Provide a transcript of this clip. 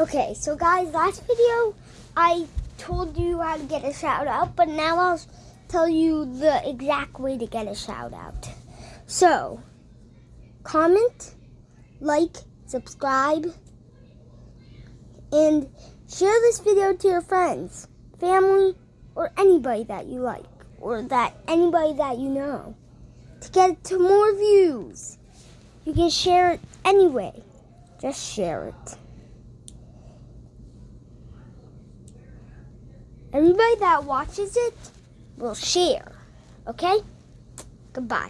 Okay, so guys, last video I told you how to get a shout out, but now I'll tell you the exact way to get a shout out. So, comment, like, subscribe, and share this video to your friends, family, or anybody that you like, or that anybody that you know. To get to more views, you can share it anyway. Just share it. Everybody that watches it will share. Okay? Goodbye.